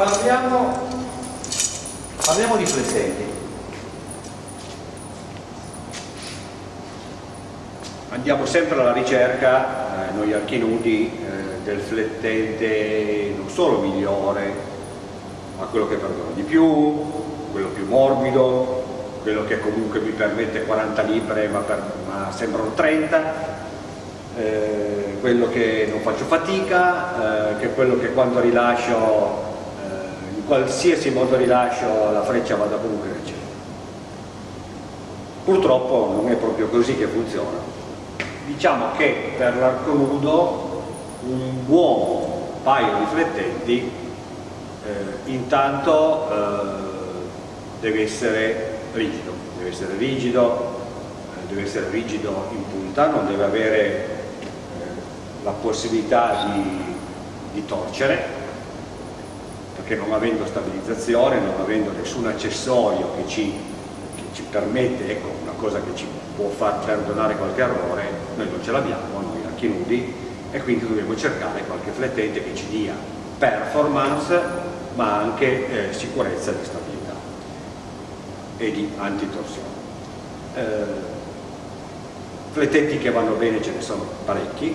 parliamo, parliamo di flettenti andiamo sempre alla ricerca eh, noi archinudi eh, del flettente non solo migliore ma quello che perdona di più quello più morbido quello che comunque mi permette 40 libre ma, per, ma sembrano 30 eh, quello che non faccio fatica, eh, che è quello che quando rilascio, qualsiasi modo rilascio la freccia vada nel cielo. Purtroppo non è proprio così che funziona. Diciamo che per l'arco nudo un buon paio di flettenti eh, intanto eh, deve essere rigido, deve essere rigido, deve essere rigido in punta, non deve avere la possibilità di, di torcere perché non avendo stabilizzazione, non avendo nessun accessorio che ci, che ci permette, ecco una cosa che ci può far perdonare qualche errore, noi non ce l'abbiamo, noi anche nudi e quindi dobbiamo cercare qualche flettente che ci dia performance ma anche eh, sicurezza di stabilità e di antitorsione. Eh, flettenti che vanno bene ce ne sono parecchi,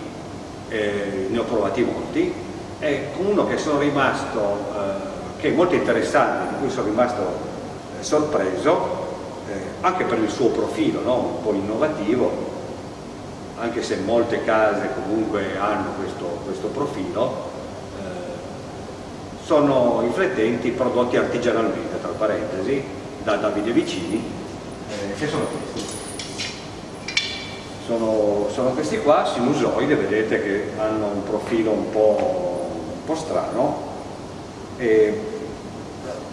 eh, ne ho provati molti e uno che sono rimasto, eh, che è molto interessante, di cui sono rimasto eh, sorpreso, eh, anche per il suo profilo no? un po' innovativo, anche se molte case comunque hanno questo, questo profilo, eh, sono i flettenti prodotti artigianalmente, tra parentesi, da Davide Vicini, eh, che sono questi sono, sono, questi qua, sinusoide, vedete che hanno un profilo un po', un po strano e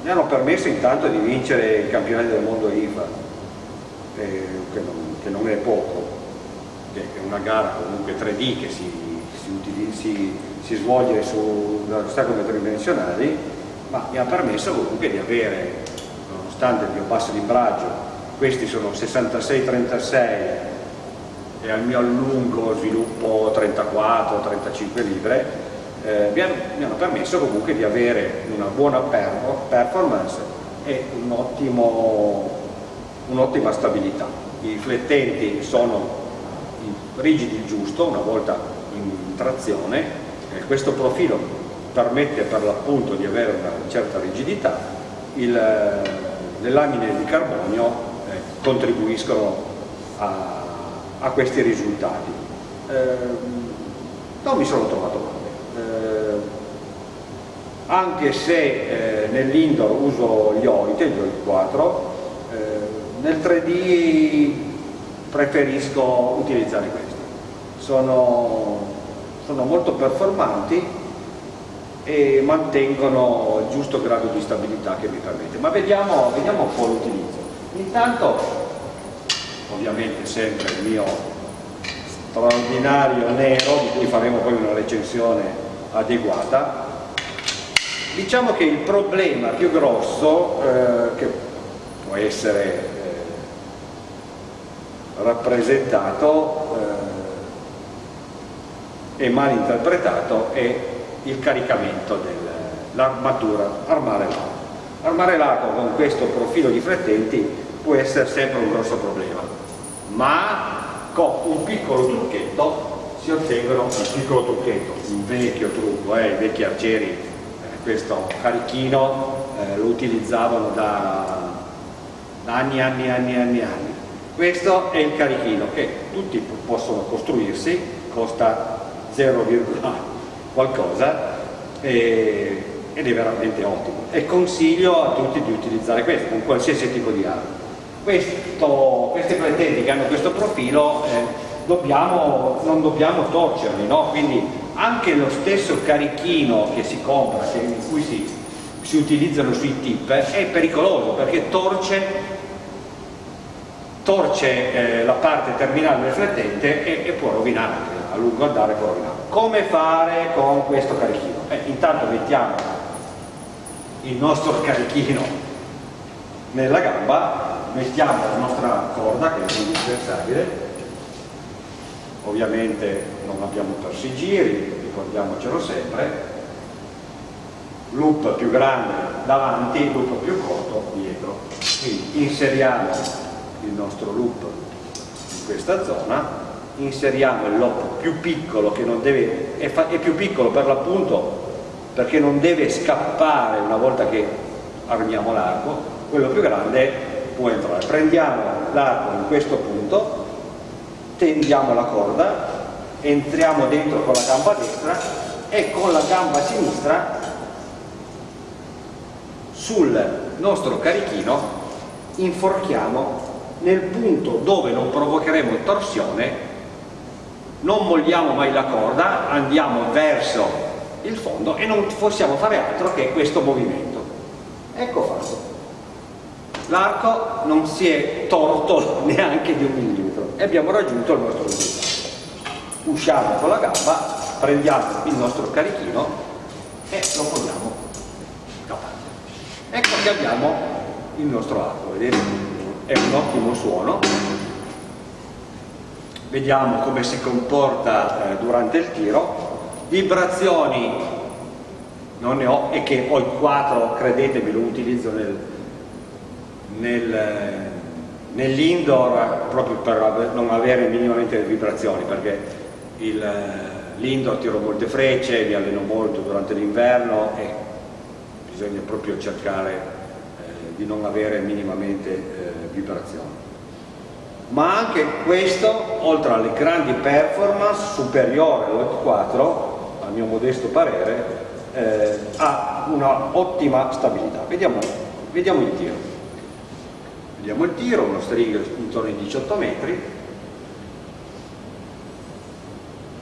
mi hanno permesso intanto di vincere il campionato del mondo IFA eh, che, non, che, non, è poco che è una gara comunque 3D che si, si, si, si svolge su ostacoli tridimensionali ma mi ha permesso comunque di avere nonostante il mio basso libraggio questi sono 66-36 e al mio lungo sviluppo 34-35 libre eh, mi, hanno, mi, hanno, permesso comunque di avere una buona performance e un'ottima un stabilità. I flettenti sono rigidi il giusto, una volta in trazione, eh, questo profilo permette per l'appunto di avere una certa rigidità, il, le lamine di carbonio eh, contribuiscono a a questi risultati. Eh, non mi sono trovato male, eh, anche se eh, nell'indoor uso gli OIT, gli OIT 4, eh, nel 3D preferisco utilizzare questi. Sono, sono molto performanti e mantengono il giusto grado di stabilità che mi permette. Ma vediamo, vediamo un po' l'utilizzo. Intanto ovviamente sempre il mio straordinario nero di cui faremo poi una recensione adeguata. Diciamo che il problema più grosso eh, che può essere eh, rappresentato eh, e mal interpretato è il caricamento dell'armatura armare l'arco armare l'arco con questo profilo di flettenti può essere sempre un grosso problema ma con un piccolo trucchetto si ottengono un piccolo trucchetto, un vecchio trucco, eh, i vecchi arcieri eh, questo carichino eh, lo utilizzavano da, da anni anni anni anni anni. Questo è il carichino che tutti possono costruirsi costa 0, qualcosa e, ed è veramente ottimo. E consiglio a tutti di utilizzare questo con qualsiasi tipo di arma questo, questi flettenti che hanno questo profilo eh, dobbiamo, non dobbiamo torcerli, no? quindi anche lo stesso carichino che si compra, che, in cui si, si utilizzano sui tip, è pericoloso perché torce, torce eh, la parte terminale del flettente e, e può rovinare, a lungo andare può rovinare. Come fare con questo carichino? Eh, intanto mettiamo il nostro carichino nella gamba mettiamo la nostra corda che è indispensabile. Ovviamente non abbiamo persi giri ricordiamocelo sempre. Loop più grande davanti, loop più corto dietro. Quindi inseriamo il nostro loop in questa zona, inseriamo il loop più piccolo che non deve, è, è più piccolo per l'appunto perché non deve scappare una volta che armiamo l'arco, quello più grande può entrare. Prendiamo l'arco in questo punto, tendiamo la corda, entriamo dentro con la gamba destra e con la gamba sinistra sul nostro carichino inforchiamo nel punto dove non provocheremo torsione non molliamo mai la corda andiamo verso il fondo e non possiamo fare altro che questo movimento ecco fatto l'arco non si è torto neanche di un millimetro e abbiamo raggiunto il nostro risultato usciamo con la gamba prendiamo il nostro carichino e lo poniamo da parte ecco che abbiamo il nostro arco vedete? È un ottimo suono. Vediamo come si comporta eh, durante il tiro. Vibrazioni non ne ho e che ho il 4 credetemi lo utilizzo nel, nel, nell'indoor proprio per non avere minimamente vibrazioni perché l'indoor tiro molte frecce mi alleno molto durante l'inverno e bisogna proprio cercare eh, di non avere minimamente eh, vibrazioni ma anche questo, oltre alle grandi performance, superiore all'8.4, al mio modesto parere, eh, ha una ottima stabilità. Vediamo, vediamo il tiro. Vediamo il tiro, uno string intorno ai 18 metri,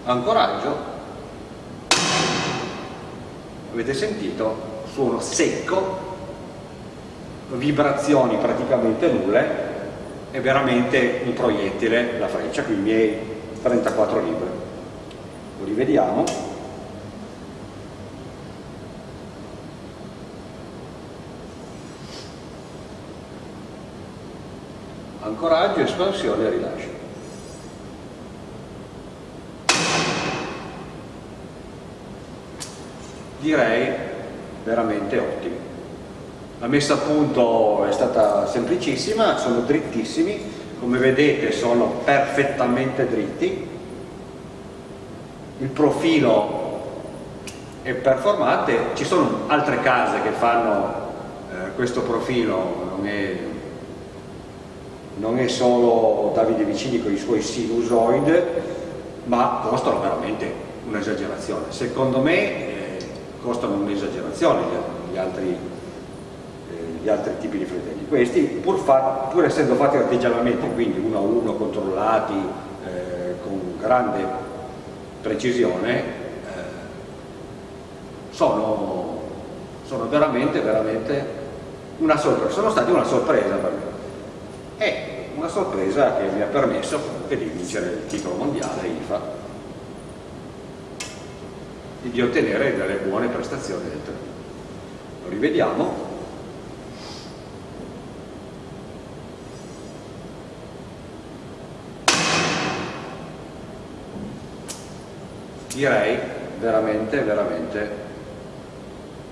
ancoraggio, avete sentito, suono secco, vibrazioni praticamente nulle, è veramente un proiettile la freccia, qui i miei 34 libri. Lo rivediamo. Ancoraggio, espansione e rilascio. Direi veramente ottimo. La messa a punto è stata semplicissima, sono drittissimi, come vedete sono perfettamente dritti, il profilo è performante, ci sono altre case che fanno eh, questo profilo, non è, non è solo Davide Vicini con i suoi sinusoid, ma costano veramente un'esagerazione. Secondo me eh, costano un'esagerazione gli, altri gli altri tipi di fratelli. Questi, pur, fa, pur essendo fatti artigianalmente, quindi uno a uno, controllati, eh, con grande precisione, eh, sono, sono, veramente, veramente una sorpresa, sono stati una sorpresa per me. E una sorpresa che mi ha permesso di vincere il titolo mondiale IFA e di ottenere delle buone prestazioni del torneo. Lo rivediamo. direi veramente, veramente,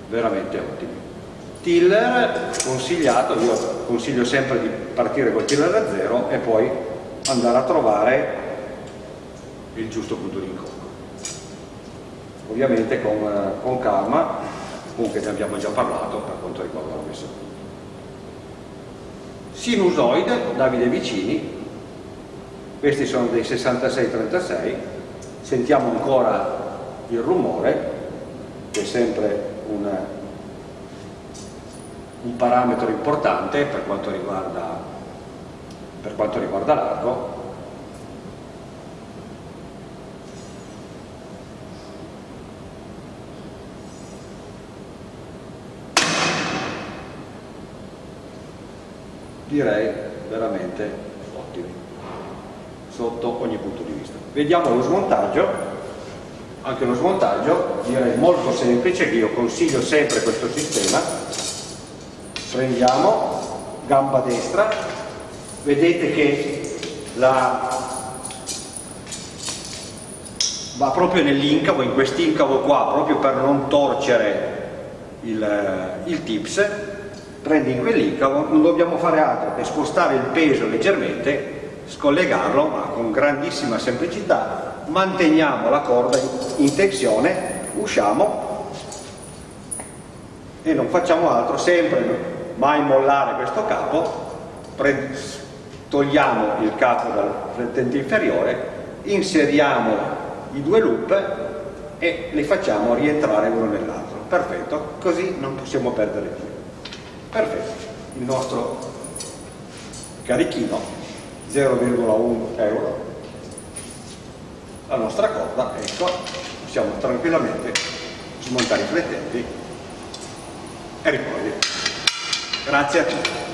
veramente ottimi. Tiller consigliato, io consiglio sempre di partire col tiller da zero e poi andare a trovare il giusto punto di incontro. Ovviamente con, con calma, comunque ne abbiamo già parlato per quanto riguarda la messa. Sinusoide, Davide Vicini, questi sono dei 66-36, sentiamo ancora il rumore che è sempre un, un parametro importante per quanto riguarda, riguarda l'arco direi veramente ottimi sotto ogni punto di vista Vediamo lo smontaggio, anche lo smontaggio direi molto semplice che io consiglio sempre questo sistema. Prendiamo gamba destra, vedete che la, va proprio nell'incavo, in quest'incavo qua, proprio per non torcere il, il tips. Prendi in quell'incavo non dobbiamo fare altro che spostare il peso leggermente scollegarlo ma con grandissima semplicità. Manteniamo la corda in tensione usciamo e non facciamo altro sempre mai mollare questo capo togliamo il capo dal flettente inferiore inseriamo i due loop e li facciamo rientrare uno nell'altro. Perfetto. Così non possiamo perdere più. Perfetto. Il nostro carichino 0,1 euro. La nostra corda ecco possiamo tranquillamente smontare i flettenti e riprendere grazie a tutti